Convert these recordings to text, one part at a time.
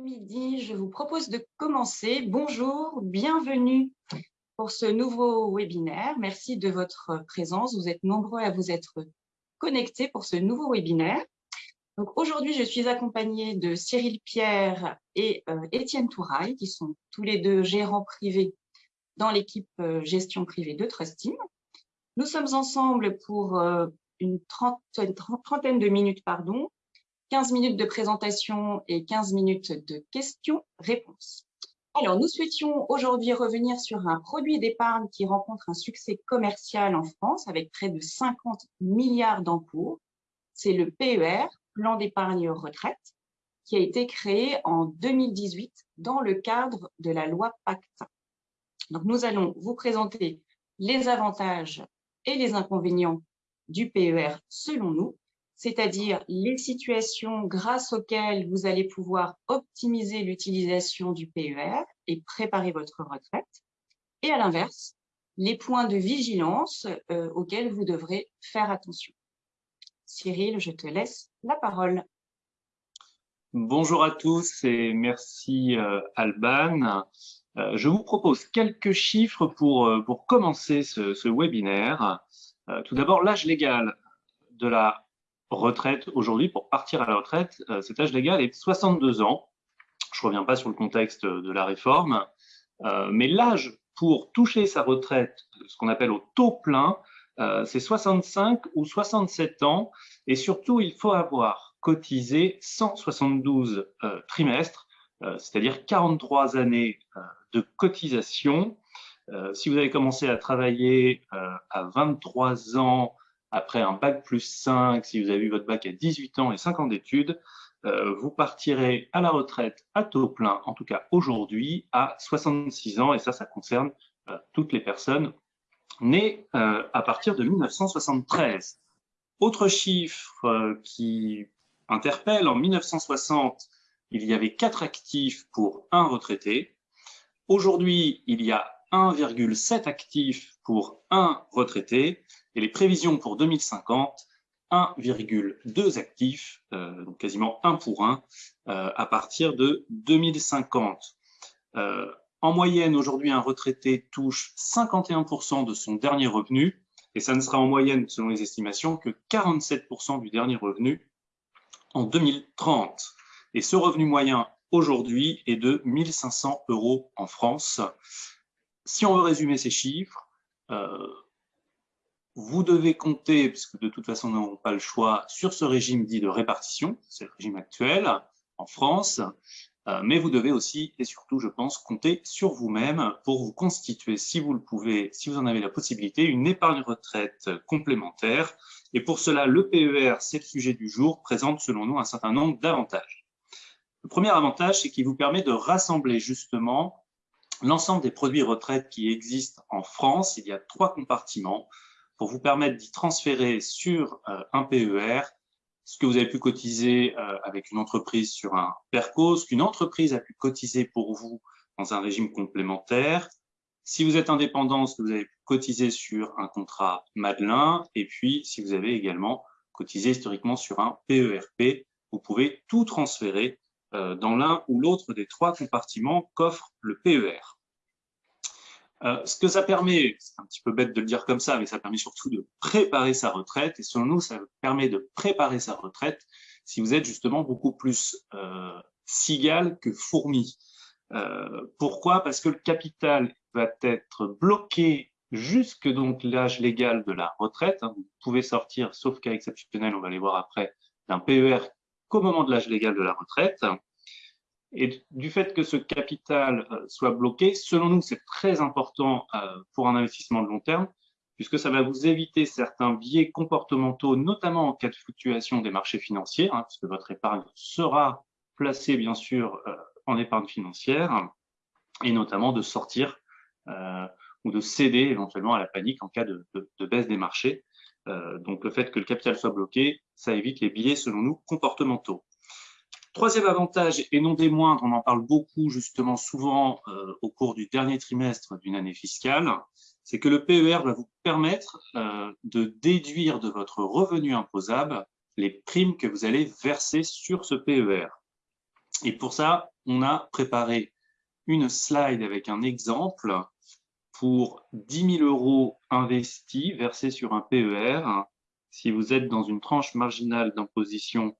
midi, je vous propose de commencer. Bonjour, bienvenue pour ce nouveau webinaire. Merci de votre présence. Vous êtes nombreux à vous être connectés pour ce nouveau webinaire. Aujourd'hui, je suis accompagnée de Cyril Pierre et euh, Étienne Touraille, qui sont tous les deux gérants privés dans l'équipe euh, gestion privée de Trustim. Nous sommes ensemble pour euh, une trentaine, trentaine de minutes pardon, 15 minutes de présentation et 15 minutes de questions-réponses. Alors, nous souhaitions aujourd'hui revenir sur un produit d'épargne qui rencontre un succès commercial en France avec près de 50 milliards d'encours. C'est le PER, Plan d'épargne retraite, qui a été créé en 2018 dans le cadre de la loi Pacte. Donc, nous allons vous présenter les avantages et les inconvénients du PER selon nous c'est-à-dire les situations grâce auxquelles vous allez pouvoir optimiser l'utilisation du PER et préparer votre retraite. Et à l'inverse, les points de vigilance euh, auxquels vous devrez faire attention. Cyril, je te laisse la parole. Bonjour à tous et merci euh, Alban. Euh, je vous propose quelques chiffres pour, pour commencer ce, ce webinaire. tout d'abord, l'âge légal de la retraite aujourd'hui, pour partir à la retraite, euh, cet âge légal est 62 ans. Je ne reviens pas sur le contexte de la réforme, euh, mais l'âge pour toucher sa retraite, ce qu'on appelle au taux plein, euh, c'est 65 ou 67 ans. Et surtout, il faut avoir cotisé 172 trimestres, c'est-à-dire 43 années de cotisation. si vous avez commencé à travailler à 23 ans après un bac plus 5, si vous avez eu votre bac à 18 ans et 5 ans d'études, euh, vous partirez à la retraite à taux plein, en tout cas aujourd'hui, à 66 ans, et ça, ça concerne euh, toutes les personnes nées euh, à partir de 1973. Autre chiffre qui interpelle, en 1960, il y avait 4 actifs pour un retraité. Aujourd'hui, il y a 1,7 actifs pour un retraité et les prévisions pour 2050, 1,2 actifs, euh, donc quasiment 1 pour 1, euh, à partir de 2050. Euh, en moyenne, aujourd'hui, un retraité touche 51% de son dernier revenu, et ça ne sera en moyenne, selon les estimations, que 47% du dernier revenu en 2030. Et ce revenu moyen aujourd'hui est de 1500 euros en France. Si on veut résumer ces chiffres, vous devez compter, puisque de toute façon, nous n'avons pas le choix, sur ce régime dit de répartition, c'est le régime actuel en France, euh, mais vous devez aussi, et surtout, je pense, compter sur vous-même pour vous constituer, si vous le pouvez, si vous en avez la possibilité, une épargne retraite complémentaire. Et pour cela, le PER, c'est le sujet du jour, présente selon nous un certain nombre d'avantages. Le premier avantage, c'est qu'il vous permet de rassembler justement l'ensemble des produits retraite qui existent en France. Il y a trois compartiments pour vous permettre d'y transférer sur euh, un PER ce que vous avez pu cotiser euh, avec une entreprise sur un PERCO, ce qu'une entreprise a pu cotiser pour vous dans un régime complémentaire, si vous êtes indépendant, ce que vous avez pu cotiser sur un contrat Madelin, et puis si vous avez également cotisé historiquement sur un PERP, vous pouvez tout transférer euh, dans l'un ou l'autre des trois compartiments qu'offre le PER. Euh, ce que ça permet, c'est un petit peu bête de le dire comme ça, mais ça permet surtout de préparer sa retraite. Et selon nous, ça permet de préparer sa retraite si vous êtes justement beaucoup plus euh, cigale que fourmi. Euh, pourquoi? Parce que le capital va être bloqué jusque donc l'âge légal de la retraite. Hein. Vous pouvez sortir, sauf cas exceptionnel, on va les voir après, d'un PER qu'au moment de l'âge légal de la retraite. Et du fait que ce capital euh, soit bloqué, selon nous, c'est très important euh, pour un investissement de long terme, puisque ça va vous éviter certains biais comportementaux, notamment en cas de fluctuation des marchés financiers, hein, puisque votre épargne sera placée, bien sûr, euh, en épargne financière, et notamment de sortir ou de céder éventuellement à la panique en cas de, de baisse des marchés. donc, le fait que le capital soit bloqué, ça évite les biais, selon nous, comportementaux. Troisième avantage, et non des moindres, on en parle beaucoup justement souvent euh, au cours du dernier trimestre d'une année fiscale, c'est que le PER va vous permettre euh, de déduire de votre revenu imposable les primes que vous allez verser sur ce PER. Et pour ça, on a préparé une slide avec un exemple pour 10 000 euros investis versés sur un PER. Si vous êtes dans une tranche marginale d'imposition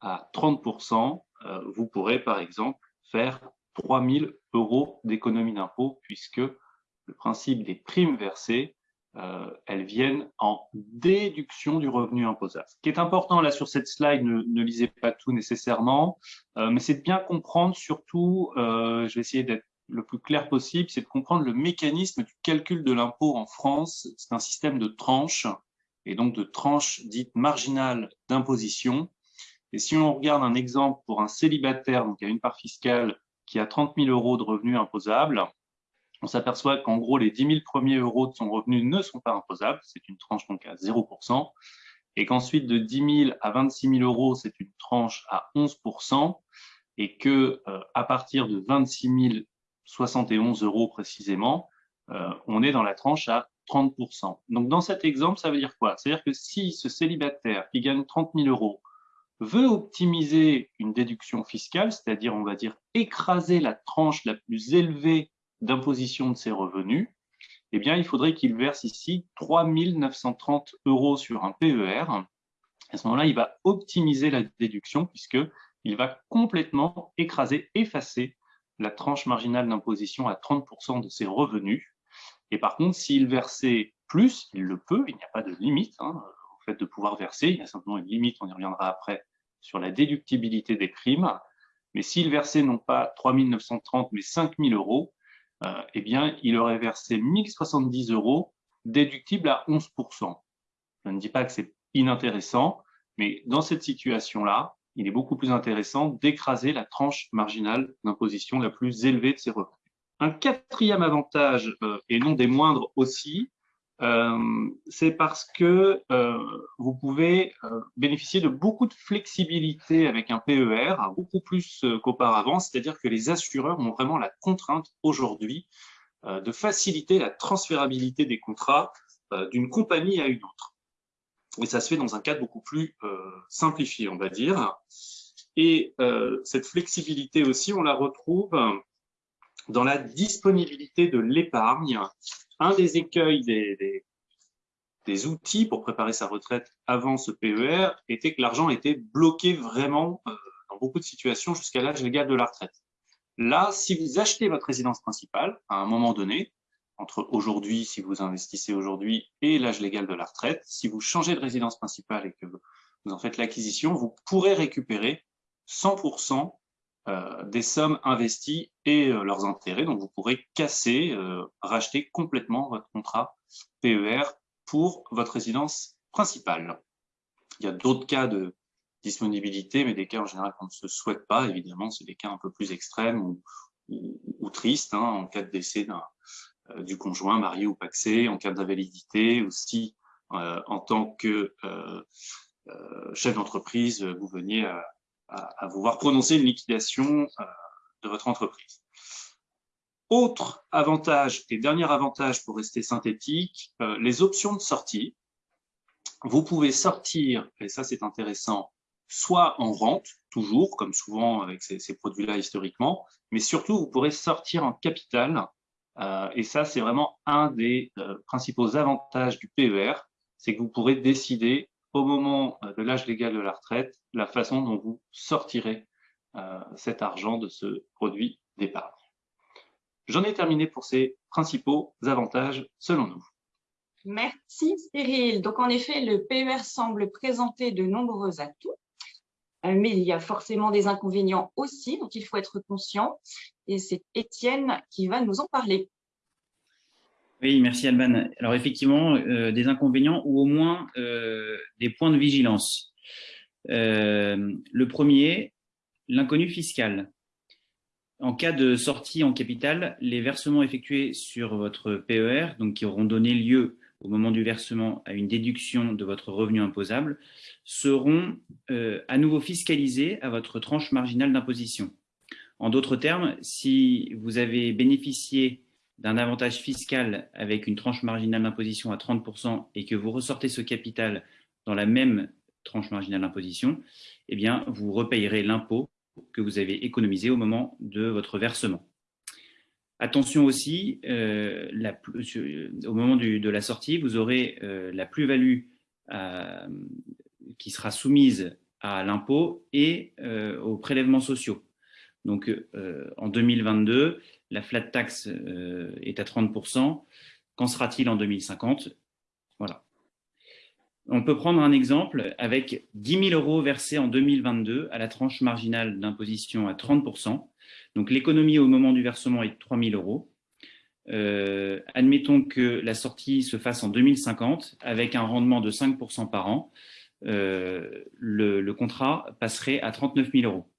à 30%, euh, vous pourrez par exemple faire 3 000 euros d'économie d'impôt puisque le principe des primes versées euh, elles viennent en déduction du revenu imposable. Ce qui est important là sur cette slide, ne, lisez pas tout nécessairement, euh, mais c'est de bien comprendre surtout, euh, je vais essayer d'être le plus clair possible, c'est de comprendre le mécanisme du calcul de l'impôt en France. C'est un système de tranches, et donc de tranches dites marginales d'imposition. Et si on regarde un exemple pour un célibataire, donc a une part fiscale qui a 30 000 euros de revenus imposables, on s'aperçoit qu'en gros, les 10 000 premiers euros de son revenu ne sont pas imposables, c'est une tranche donc à 0%, et qu'ensuite de 10 000 à 26 000 euros, c'est une tranche à 11%, et que euh, à partir de 26 071 euros précisément, euh, on est dans la tranche à 30%. Donc dans cet exemple, ça veut dire quoi? C'est-à-dire que si ce célibataire qui gagne 30 000 euros veut optimiser une déduction fiscale, c'est-à-dire on va dire écraser la tranche la plus élevée d'imposition de ses revenus, eh bien, il faudrait qu'il verse ici 3 930 euros sur un PER. À ce moment-là, il va optimiser la déduction puisqu'il va complètement écraser, effacer la tranche marginale d'imposition à 30% de ses revenus. Et par contre, s'il versait plus, il le peut, il n'y a pas de limite hein, au fait de pouvoir verser, il y a simplement une limite, on y reviendra après, sur la déductibilité des primes. Mais s'il versait non pas 3 930, mais 5 000 euros, euh, eh bien, il aurait versé 1070 euros déductibles à 11%. Je ne dis pas que c'est inintéressant, mais dans cette situation-là, il est beaucoup plus intéressant d'écraser la tranche marginale d'imposition la plus élevée de ses revenus. Un quatrième avantage, euh, et non des moindres aussi, c'est parce que euh, vous pouvez euh, bénéficier de beaucoup de flexibilité avec un PER, beaucoup plus qu'auparavant, c'est-à-dire que les assureurs ont vraiment la contrainte aujourd'hui de faciliter la transférabilité des contrats d'une compagnie à une autre. Et ça se fait dans un cadre beaucoup plus simplifié, on va dire. Et cette flexibilité aussi, on la retrouve dans la disponibilité de l'épargne un des écueils des, des, outils pour préparer sa retraite avant ce PER était que l'argent était bloqué vraiment euh, dans beaucoup de situations jusqu'à l'âge légal de la retraite. Là, si vous achetez votre résidence principale à un moment donné, entre aujourd'hui, si vous investissez aujourd'hui, et l'âge légal de la retraite, si vous changez de résidence principale et que vous en faites l'acquisition, vous pourrez récupérer 100% euh, des sommes investies et euh, leurs intérêts. Donc, vous pourrez casser, euh, racheter complètement votre contrat PER pour votre résidence principale. Il y a d'autres cas de disponibilité, mais des cas en général qu'on ne se souhaite pas. Évidemment, c'est des cas un peu plus extrêmes ou, tristes, hein, en cas de décès du conjoint, marié ou paxé, en cas d'invalidité, aussi en tant que chef d'entreprise, vous veniez à à, vous voir prononcer une liquidation euh, de votre entreprise. Autre avantage et dernier avantage pour rester synthétique, euh, les options de sortie. Vous pouvez sortir, et ça c'est intéressant, soit en rente, toujours, comme souvent avec ces, produits-là historiquement, mais surtout vous pourrez sortir en capital, euh, et ça c'est vraiment un des principaux avantages du PER, c'est que vous pourrez décider au moment euh, de l'âge légal de la retraite la façon dont vous sortirez euh, cet argent de ce produit d'épargne. J'en ai terminé pour ces principaux avantages selon nous. Merci Cyril. Donc en effet, le PER semble présenter de nombreux atouts, euh, mais il y a forcément des inconvénients aussi dont il faut être conscient. Et c'est Étienne qui va nous en parler. Oui, merci Alban. Alors effectivement, euh, des inconvénients ou au moins euh, des points de vigilance. Euh, le premier, l'inconnu fiscal. En cas de sortie en capital, les versements effectués sur votre PER, donc qui auront donné lieu au moment du versement à une déduction de votre revenu imposable, seront à nouveau fiscalisés à votre tranche marginale d'imposition. En d'autres termes, si vous avez bénéficié d'un avantage fiscal avec une tranche marginale d'imposition à 30% et que vous ressortez ce capital dans la même tranche marginale d'imposition, eh bien, vous repayerez l'impôt que vous avez économisé au moment de votre versement. Attention aussi, euh, la, au moment de la sortie, vous aurez euh, la plus-value euh, qui sera soumise à l'impôt et aux prélèvements sociaux. Donc, en 2022, la flat tax est à 30%. Qu'en sera-t-il en 2050 Voilà. On peut prendre un exemple avec 10 000 euros versés en 2022 à la tranche marginale d'imposition à 30% Donc l'économie au moment du versement est de 3 000 euros. Euh, admettons que la sortie se fasse en 2050 avec un rendement de 5 par an. Euh, le, contrat passerait à 39 000 euros.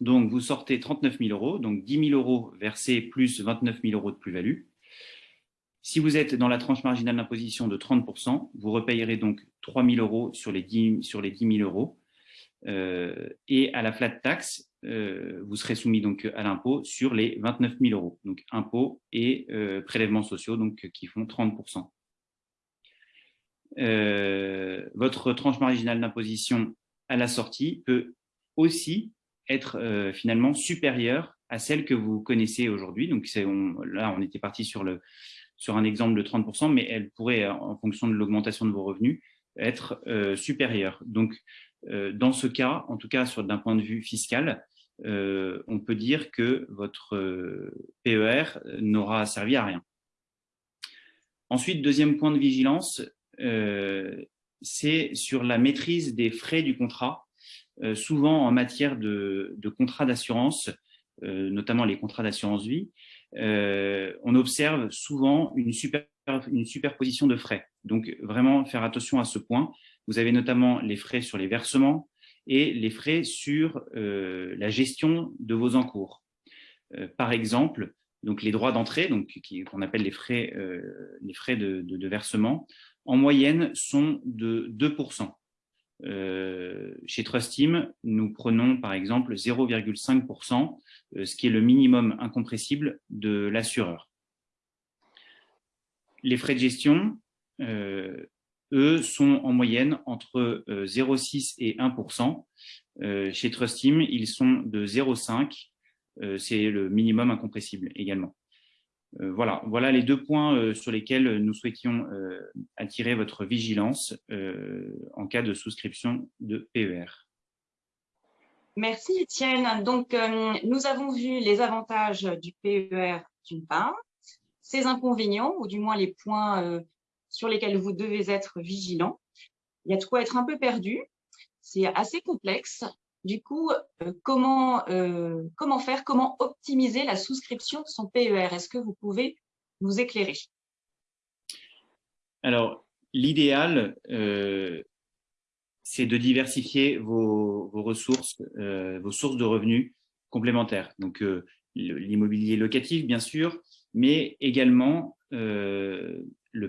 Donc vous sortez 39 000 euros, donc 10 000 euros versés plus 29 000 euros de plus-value. Si vous êtes dans la tranche marginale d'imposition de 30%, vous repayerez donc 3 000 euros sur les 10, sur les 10 000 euros. Euh, et à la flat tax, euh, vous serez soumis donc à l'impôt sur les 29 000 euros. Donc impôts et euh, prélèvements sociaux donc, qui font 30%. votre tranche marginale d'imposition à la sortie peut aussi être finalement supérieure à celle que vous connaissez aujourd'hui. Donc là, on était parti sur le, sur un exemple de 30%, mais elle pourrait, en fonction de l'augmentation de vos revenus, être euh, supérieure. Donc, euh, dans ce cas, en tout cas d'un point de vue fiscal, euh, on peut dire que votre PER n'aura servi à rien. Ensuite, deuxième point de vigilance, c'est sur la maîtrise des frais du contrat. Souvent en matière de, de contrat d'assurance, notamment les contrats d'assurance vie, euh, on observe souvent une, super, une superposition de frais. Donc, vraiment faire attention à ce point. Vous avez notamment les frais sur les versements et les frais sur euh, la gestion de vos encours. Euh, par exemple, donc les droits d'entrée, donc qu'on appelle les frais, les frais de, de, versement, en moyenne sont de 2%. Euh, chez Trustim, nous prenons par exemple 0,5%, euh, ce qui est le minimum incompressible de l'assureur. Les frais de gestion, euh, eux, sont en moyenne entre 0,6 et 1%. chez Trustim, ils sont de 0,5, c'est le minimum incompressible également. Euh, voilà, voilà les deux points euh, sur lesquels nous souhaitions euh, attirer votre vigilance en cas de souscription de PER. Merci Étienne. Donc, nous avons vu les avantages du PER d'une part, ses inconvénients, ou du moins les points sur lesquels vous devez être vigilant. Il y a de quoi être un peu perdu. C'est assez complexe. Du coup, euh, comment, euh, comment faire, comment optimiser la souscription de son PER Est-ce que vous pouvez nous éclairer? Alors, l'idéal, euh, c'est de diversifier vos, ressources, vos sources de revenus complémentaires. Donc, l'immobilier locatif, bien sûr, mais également le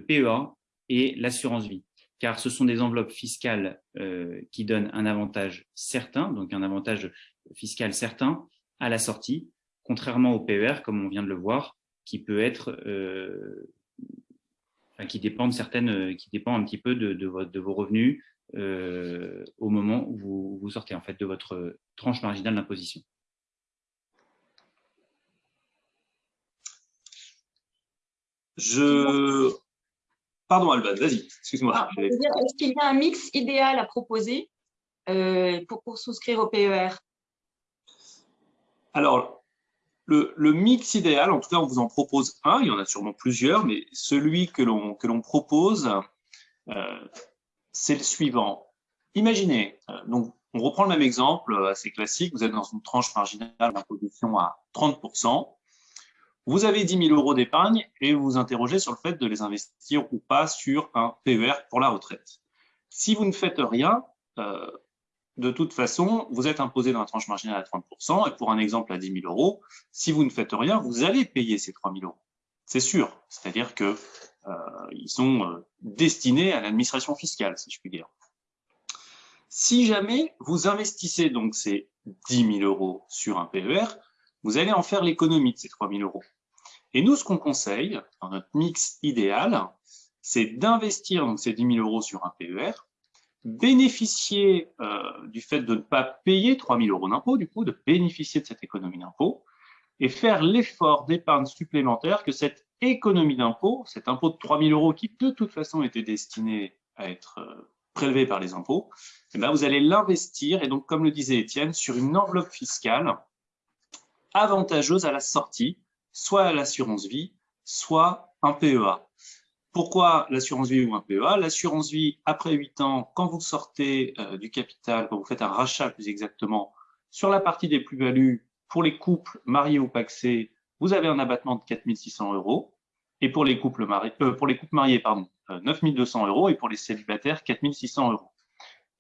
PEA et l'assurance vie car ce sont des enveloppes fiscales euh, qui donnent un avantage certain, donc un avantage fiscal certain à la sortie, contrairement au PER, comme on vient de le voir, qui peut être, euh, qui dépend certaines, qui dépend un petit peu de, vos revenus euh, au moment où vous, vous, sortez en fait de votre tranche marginale d'imposition. Je Pardon, Alban, vas-y, excuse-moi. Ah, est-ce qu'il y a un mix idéal à proposer euh, pour, souscrire au PER Alors, le, mix idéal, en tout cas, on vous en propose un, il y en a sûrement plusieurs, mais celui que l'on propose, euh, c'est le suivant. Imaginez, euh, donc, on reprend le même exemple assez classique, vous êtes dans une tranche marginale d'imposition à 30%, vous avez 10 000 euros d'épargne et vous vous interrogez sur le fait de les investir ou pas sur un PER pour la retraite. Si vous ne faites rien, euh, de toute façon, vous êtes imposé dans la tranche marginale à 30%, et pour un exemple à 10 000 euros, si vous ne faites rien, vous allez payer ces 3 000 euros. C'est sûr, c'est-à-dire qu'ils euh, sont euh, destinés à l'administration fiscale, si je puis dire. Si jamais vous investissez donc ces 10 000 euros sur un PER, vous allez en faire l'économie de ces 3 000 euros. Et nous, ce qu'on conseille, dans notre mix idéal, c'est d'investir ces 10 000 euros sur un PER, bénéficier du fait de ne pas payer 3 000 euros d'impôt, du coup, de bénéficier de cette économie d'impôt, et faire l'effort d'épargne supplémentaire que cette économie d'impôt, cet impôt de 3 000 euros qui de toute façon était destiné à être prélevé par les impôts, eh bien, vous allez l'investir, et donc comme le disait Étienne, sur une enveloppe fiscale avantageuse à la sortie, soit l'assurance vie, soit un PEA. Pourquoi l'assurance vie ou un PEA L'assurance vie, après 8 ans, quand vous sortez euh, du capital, quand vous faites un rachat plus exactement, sur la partie des plus-values, pour les couples mariés ou paxés, vous avez un abattement de 4 600 euros. Et pour les couples mariés, euh, pour pardon, 9 euh, 200 euros. Et pour les célibataires, 4 600 euros.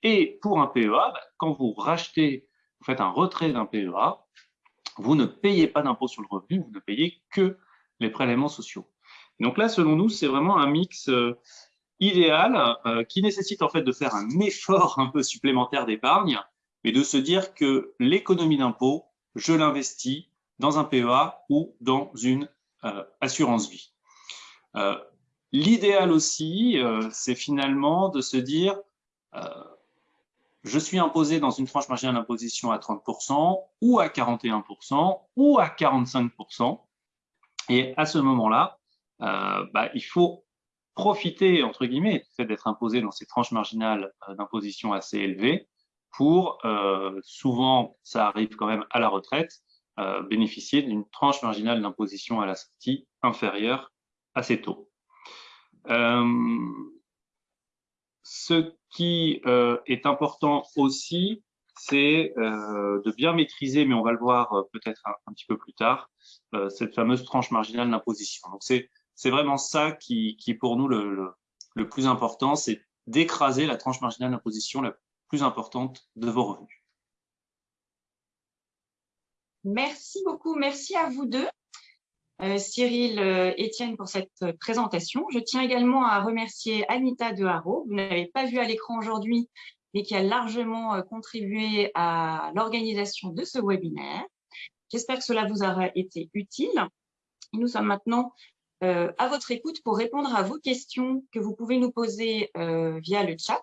Et pour un PEA, bah, quand vous rachetez, vous faites un retrait d'un PEA, vous ne payez pas d'impôt sur le revenu, vous ne payez que les prélèvements sociaux. Donc là, selon nous, c'est vraiment un mix euh, idéal euh, qui nécessite en fait de faire un effort un peu supplémentaire d'épargne, mais de se dire que l'économie d'impôt, je l'investis dans un PEA ou dans une euh, assurance vie. L'idéal aussi, c'est finalement de se dire, je suis imposé dans une tranche marginale d'imposition à 30% ou à 41% ou à 45%. Et à ce moment-là, euh, bah, il faut profiter, entre guillemets, du fait d'être imposé dans ces tranches marginales euh, d'imposition assez élevées pour, euh, souvent, ça arrive quand même à la retraite, bénéficier d'une tranche marginale d'imposition à la sortie inférieure à ces taux. Ce qui est important aussi, c'est de bien maîtriser, mais on va le voir peut-être un, petit peu plus tard, cette fameuse tranche marginale d'imposition. Donc c'est vraiment ça qui, qui, pour nous le, le, plus important, c'est d'écraser la tranche marginale d'imposition la plus importante de vos revenus. Merci beaucoup. Merci à vous deux, euh, Cyril, euh, Étienne, pour cette présentation. Je tiens également à remercier Anita De Haro, vous n'avez pas vu à l'écran aujourd'hui, mais qui a largement euh, contribué à l'organisation de ce webinaire. J'espère que cela vous aura été utile. nous sommes maintenant euh, à votre écoute pour répondre à vos questions que vous pouvez nous poser euh, via le chat.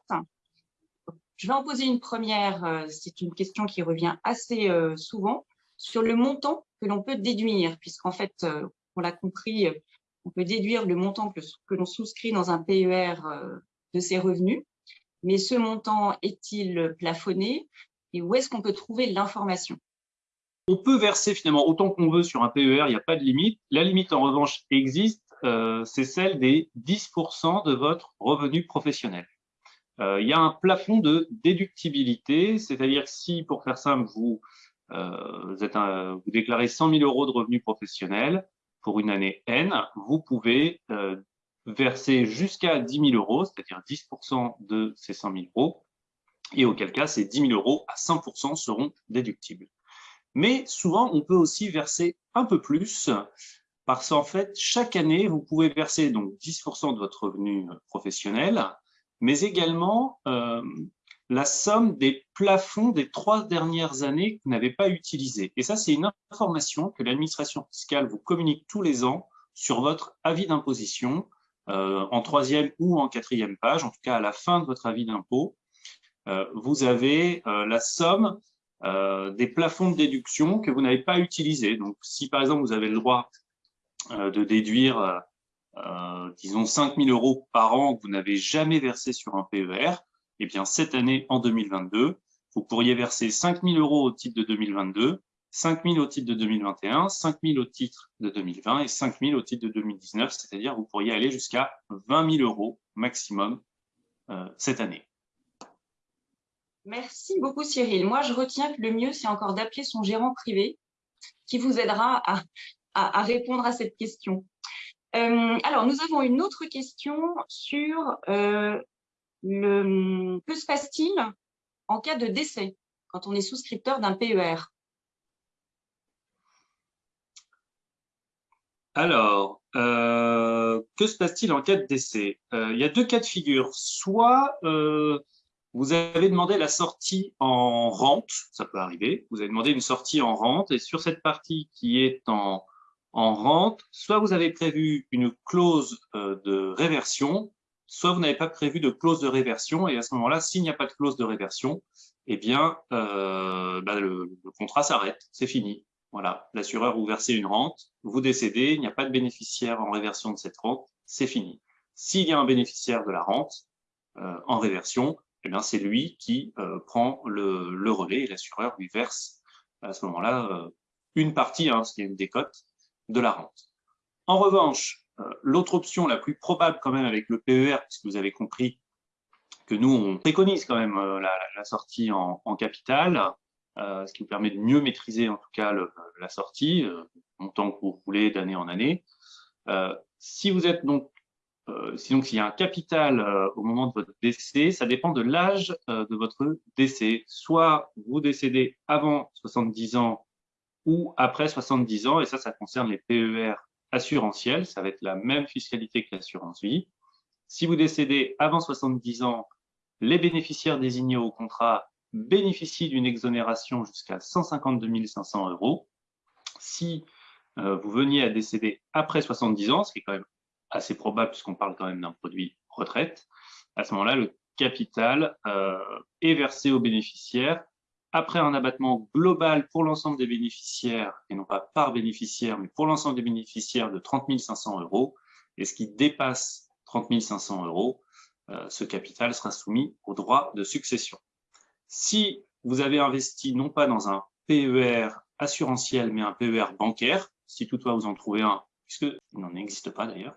Je vais en poser une première, euh, c'est une question qui revient assez souvent, sur le montant que l'on peut déduire, puisqu'en fait, on l'a compris, on peut déduire le montant que, l'on souscrit dans un PER de ses revenus, mais ce montant est-il plafonné et où est-ce qu'on peut trouver l'information? On peut verser finalement autant qu'on veut sur un PER, il n'y a pas de limite. La limite, en revanche, existe, euh, c'est celle des 10% de votre revenu professionnel. Euh, il y a un plafond de déductibilité, c'est-à-dire si, pour faire simple, vous, euh, vous, êtes vous déclarez 100 000 euros de revenus professionnels pour une année N, vous pouvez verser jusqu'à 10 000 euros, c'est-à-dire 10% de ces 100 000 euros, et auquel cas ces 10 000 euros à 100% seront déductibles. Mais souvent, on peut aussi verser un peu plus parce qu'en fait, chaque année, vous pouvez verser donc 10% de votre revenu professionnel, mais également euh, la somme des plafonds des trois dernières années que vous n'avez pas utilisées. Et ça, c'est une information que l'administration fiscale vous communique tous les ans sur votre avis d'imposition, euh, en troisième ou en quatrième page, en tout cas à la fin de votre avis d'impôt. Euh, vous avez la somme euh, des plafonds de déduction que vous n'avez pas utilisés. Donc, si par exemple vous avez le droit euh, de déduire, euh, disons, 5 000 euros par an que vous n'avez jamais versé sur un PER, eh bien, cette année, en 2022, vous pourriez verser 5 000 euros au titre de 2022, 5 000 au titre de 2021, 5 000 au titre de 2020 et 5 000 au titre de 2019, c'est-à-dire vous pourriez aller jusqu'à 20 000 euros maximum cette année. Merci beaucoup Cyril. Moi, je retiens que le mieux, c'est encore d'appeler son gérant privé qui vous aidera à, répondre à cette question. Euh, alors, nous avons une autre question sur euh, que se passe-t-il en cas de décès quand on est souscripteur d'un PER Alors, euh, que se passe-t-il en cas de décès? Il y a deux cas de figure. Soit vous avez demandé la sortie en rente, ça peut arriver, vous avez demandé une sortie en rente, et sur cette partie qui est en, en rente, soit vous avez prévu une clause euh, de réversion, soit vous n'avez pas prévu de clause de réversion, et à ce moment-là, s'il n'y a pas de clause de réversion, eh bien, euh, bah, le, contrat s'arrête, c'est fini. Voilà, l'assureur vous versez une rente, vous décédez, il n'y a pas de bénéficiaire en réversion de cette rente, c'est fini. S'il y a un bénéficiaire de la rente euh, en réversion, eh bien, c'est lui qui euh, prend le, le, relais et l'assureur lui verse à ce moment-là euh, une partie, hein, ce qui est une décote, de la rente. En revanche, l'autre option la plus probable quand même avec le PER, puisque vous avez compris que nous, on préconise quand même euh, la, sortie en, capital, euh, ce qui vous permet de mieux maîtriser en tout cas la sortie, euh, montant que vous voulez d'année en année. Euh, si vous êtes donc, euh, si donc s'il y a un capital au moment de votre décès, ça dépend de l'âge de votre décès. Soit vous décédez avant 70 ans ou après 70 ans, et ça, ça concerne les PER assurantiels, ça va être la même fiscalité que l'assurance vie. Si vous décédez avant 70 ans, les bénéficiaires désignés au contrat bénéficient d'une exonération jusqu'à 152 500 euros. Si euh, vous veniez à décéder après 70 ans, ce qui est quand même assez probable puisqu'on parle quand même d'un produit retraite, à ce moment-là, le capital euh, est versé aux bénéficiaires après un abattement global pour l'ensemble des bénéficiaires, et non pas par bénéficiaire, mais pour l'ensemble des bénéficiaires de 30 500 euros, et ce qui dépasse 30 500 euros, euh, ce capital sera soumis au droit de succession. Si vous avez investi non pas dans un PER assurantiel, mais un PER bancaire, si toutefois vous en trouvez un, puisqu'il n'en existe pas d'ailleurs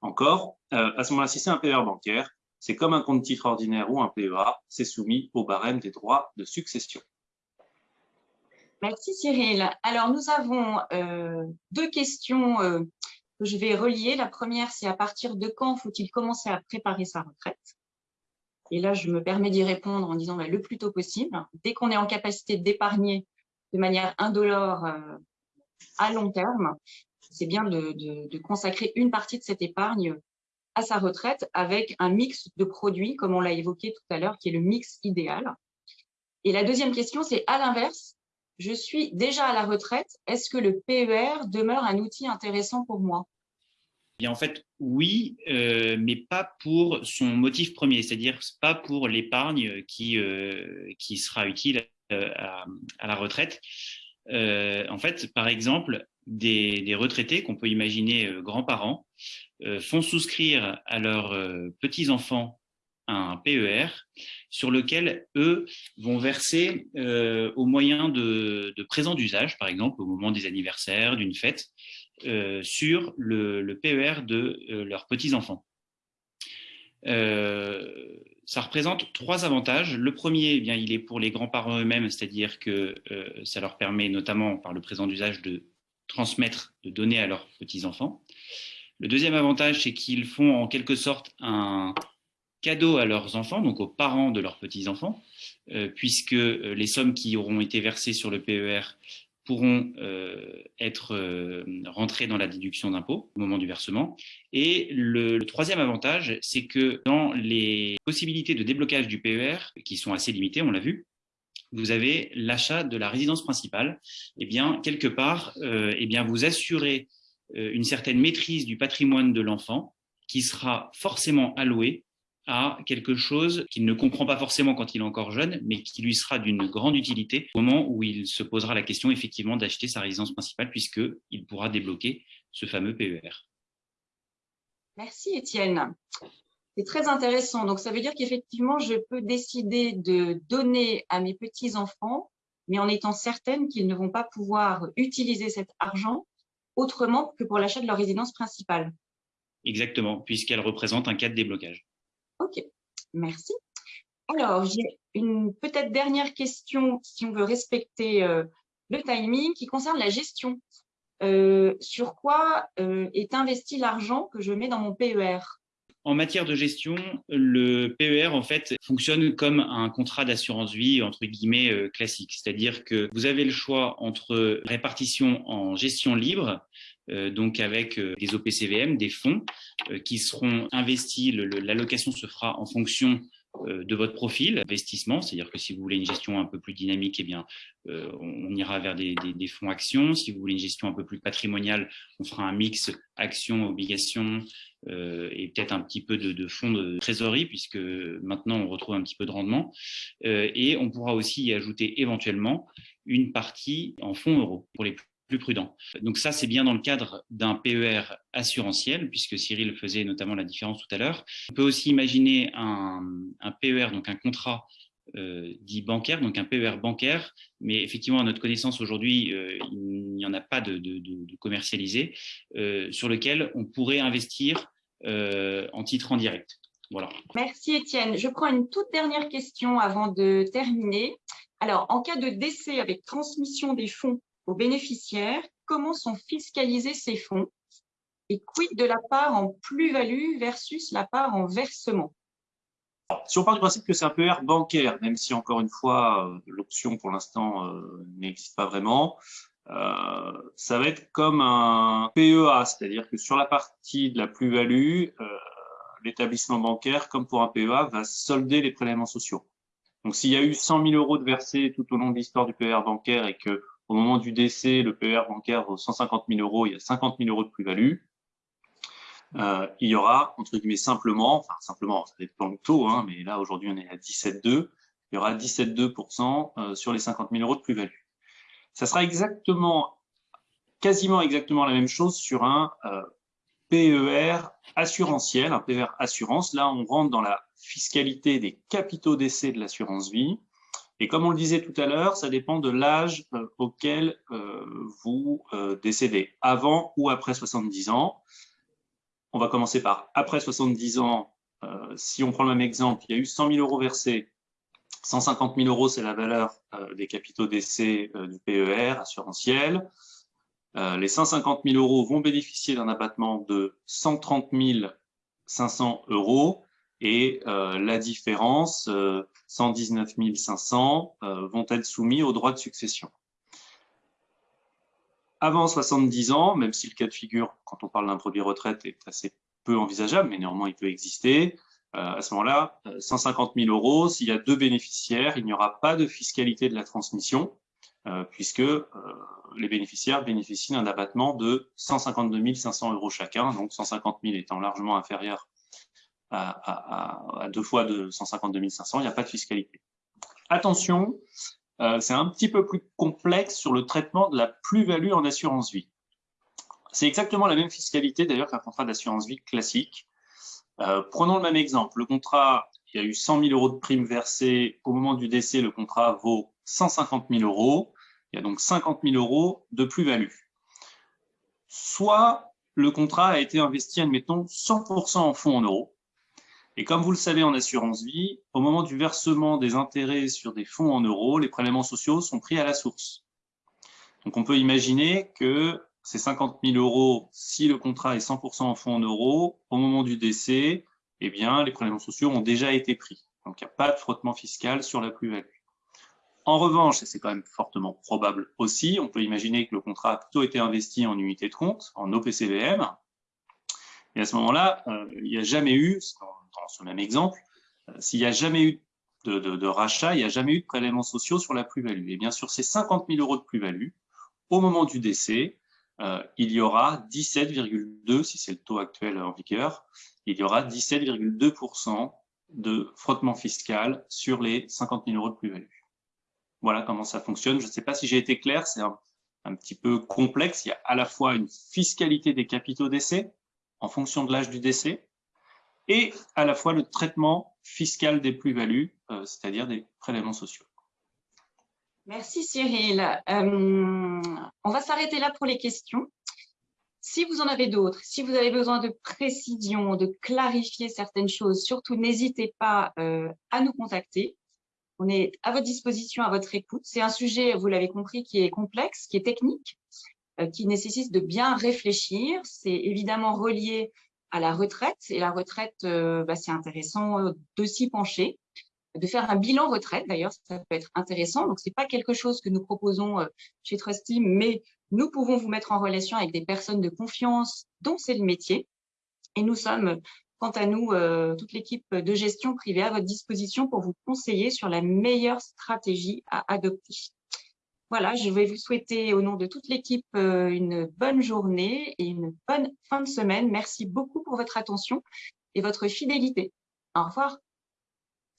encore, euh, à ce moment-là, si c'est un PER bancaire, c'est comme un compte titre ordinaire ou un PEA, c'est soumis au barème des droits de succession. Merci Cyril. Alors nous avons euh, deux questions euh, que je vais relier. La première, c'est à partir de quand faut-il commencer à préparer sa retraite? Et là, je me permets d'y répondre en disant bah, le plus tôt possible. Dès qu'on est en capacité d'épargner de manière indolore euh, à long terme, c'est bien de, de, de consacrer une partie de cette épargne à sa retraite avec un mix de produits, comme on l'a évoqué tout à l'heure, qui est le mix idéal. Et la deuxième question, c'est à l'inverse, je suis déjà à la retraite, est-ce que le PER demeure un outil intéressant pour moi? Bien, en fait, oui, euh, mais pas pour son motif premier, c'est-à-dire pas pour l'épargne qui, euh, qui sera utile euh, à, la retraite. En fait, par exemple, des, des retraités qu'on peut imaginer grands-parents font souscrire à leurs petits-enfants un PER sur lequel eux vont verser euh, au moyen de, de présents d'usage, par exemple au moment des anniversaires, d'une fête, euh, sur le, le, PER de euh, leurs petits-enfants. ça représente trois avantages. Le premier, eh bien, il est pour les grands-parents eux-mêmes, c'est-à-dire que ça leur permet notamment par le présent d'usage de transmettre, de donner à leurs petits-enfants. Le deuxième avantage, c'est qu'ils font en quelque sorte un cadeau à leurs enfants, donc aux parents de leurs petits-enfants, euh, puisque euh, les sommes qui auront été versées sur le PER pourront euh, être rentrées dans la déduction d'impôt au moment du versement. Et le, troisième avantage, c'est que dans les possibilités de déblocage du PER, qui sont assez limitées, on l'a vu, vous avez l'achat de la résidence principale. Eh bien, quelque part, eh bien, vous assurez une certaine maîtrise du patrimoine de l'enfant qui sera forcément alloué à quelque chose qu'il ne comprend pas forcément quand il est encore jeune, mais qui lui sera d'une grande utilité au moment où il se posera la question effectivement d'acheter sa résidence principale puisqu'il pourra débloquer ce fameux PER. Merci Étienne. C'est très intéressant. Donc, ça veut dire qu'effectivement, je peux décider de donner à mes petits-enfants, mais en étant certaine qu'ils ne vont pas pouvoir utiliser cet argent autrement que pour l'achat de leur résidence principale. Exactement, puisqu'elle représente un cas de déblocage. Ok, merci. Alors, j'ai une peut-être dernière question, si on veut respecter euh, le timing, qui concerne la gestion. Euh, sur quoi euh, est investi l'argent que je mets dans mon PER en matière de gestion, le PER en fait fonctionne comme un contrat d'assurance vie entre guillemets classique, c'est-à-dire que vous avez le choix entre répartition en gestion libre, donc avec euh, des OPCVM, des fonds euh, qui seront investis. L'allocation se fera en fonction euh, de votre profil investissement, c'est-à-dire que si vous voulez une gestion un peu plus dynamique, eh bien, euh, on ira vers des, fonds actions. Si vous voulez une gestion un peu plus patrimoniale, on fera un mix actions, obligations euh, et peut-être un petit peu de, fonds de trésorerie, puisque maintenant on retrouve un petit peu de rendement. et on pourra aussi y ajouter éventuellement une partie en fonds euros pour les prudent. Donc ça, c'est bien dans le cadre d'un PER assurantiel, puisque Cyril faisait notamment la différence tout à l'heure. On peut aussi imaginer un, PER, donc un contrat euh, dit bancaire, donc un PER bancaire, mais effectivement, à notre connaissance aujourd'hui, euh, il n'y en a pas de, commercialisé, euh, sur lequel on pourrait investir en titre en direct. Voilà. Merci Étienne. Je prends une toute dernière question avant de terminer. Alors, en cas de décès avec transmission des fonds aux bénéficiaires comment sont fiscalisés ces fonds et quid de la part en plus-value versus la part en versement? Si on part du principe que c'est un PER bancaire, même si encore une fois euh, l'option pour l'instant euh, n'existe pas vraiment, euh, ça va être comme un PEA, c'est-à-dire que sur la partie de la plus-value, l'établissement bancaire, comme pour un PEA, va solder les prélèvements sociaux. Donc s'il y a eu 100 000 euros de versés tout au long de l'histoire du PER bancaire et que au moment du décès, le PER bancaire vaut 150 000 euros, il y a 50 000 euros de plus-value. Euh, il y aura, entre guillemets, simplement, enfin simplement, ça dépend du taux, hein, mais là aujourd'hui on est à 17,2, il y aura 17,2% euh, sur les 50 000 euros de plus-value. Ça sera exactement, quasiment exactement la même chose sur un euh, PER assurantiel, un PER assurance. Là, on rentre dans la fiscalité des capitaux d'essai de l'assurance vie. Et comme on le disait tout à l'heure, ça dépend de l'âge euh, auquel euh, vous euh, décédez, avant ou après 70 ans? On va commencer par après 70 ans. si on prend le même exemple, il y a eu 100 000 euros versés. 150 000 euros, c'est la valeur des capitaux d'essai du PER assurantiel. les 150 000 euros vont bénéficier d'un abattement de 130 500 euros et la différence, 119 500 euh, vont être soumis au droit de succession? Avant 70 ans, même si le cas de figure, quand on parle d'un produit retraite, est assez peu envisageable, mais néanmoins il peut exister, euh, à ce moment-là, 150 euh, 000 euros, s'il y a deux bénéficiaires, il n'y aura pas de fiscalité de la transmission, puisque les bénéficiaires bénéficient d'un abattement de 152 500 euros chacun, donc 150 000 étant largement inférieur à, deux fois de 152 500, il n'y a pas de fiscalité. Attention, euh, c'est un petit peu plus complexe sur le traitement de la plus-value en assurance vie. C'est exactement la même fiscalité d'ailleurs qu'un contrat d'assurance vie classique. Euh, prenons le même exemple. Le contrat, il y a eu 100 000 euros de primes versées. Au moment du décès, le contrat vaut 150 000 euros. Il y a donc 50 000 euros de plus-value. Soit le contrat a été investi, admettons, 100% en fonds en euros. Et comme vous le savez en assurance vie, au moment du versement des intérêts sur des fonds en euros, les prélèvements sociaux sont pris à la source. Donc on peut imaginer que ces 50 000 euros, si le contrat est 100% en fonds en euros, au moment du décès, eh bien, les prélèvements sociaux ont déjà été pris. Donc il n'y a pas de frottement fiscal sur la plus-value. En revanche, et c'est quand même fortement probable aussi, on peut imaginer que le contrat a plutôt été investi en unité de compte, en OPCVM, et à ce moment-là, euh, il n'y a jamais eu, dans ce même exemple, euh, s'il n'y a jamais eu de, rachat, il n'y a jamais eu de prélèvements sociaux sur la plus-value. Et bien sûr, ces 50 000 euros de plus-value, au moment du décès, euh, il y aura 17,2, si c'est le taux actuel en vigueur, il y aura 17,2% de frottement fiscal sur les 50 000 euros de plus-value. Voilà comment ça fonctionne. Je ne sais pas si j'ai été clair, c'est un, un, petit peu complexe. Il y a à la fois une fiscalité des capitaux d'essai en fonction de l'âge du décès, et à la fois le traitement fiscal des plus-values, euh, c'est-à-dire des prélèvements sociaux. Merci Cyril. Euh, on va s'arrêter là pour les questions. Si vous en avez d'autres, si vous avez besoin de précision, de clarifier certaines choses, surtout n'hésitez pas euh, à nous contacter. On est à votre disposition, à votre écoute. C'est un sujet, vous l'avez compris, qui est complexe, qui est technique, qui nécessite de bien réfléchir. C'est évidemment relié à la retraite. Et la retraite, euh, bah, c'est intéressant euh, de s'y pencher, de faire un bilan retraite. D'ailleurs, ça peut être intéressant. Donc, c'est pas quelque chose que nous proposons euh, chez Trusty, mais nous pouvons vous mettre en relation avec des personnes de confiance dont c'est le métier. Et nous sommes Quant à nous, toute l'équipe de gestion privée à votre disposition pour vous conseiller sur la meilleure stratégie à adopter. Voilà, je vais vous souhaiter au nom de toute l'équipe euh, une bonne journée et une bonne fin de semaine. Merci beaucoup pour votre attention et votre fidélité. Au revoir.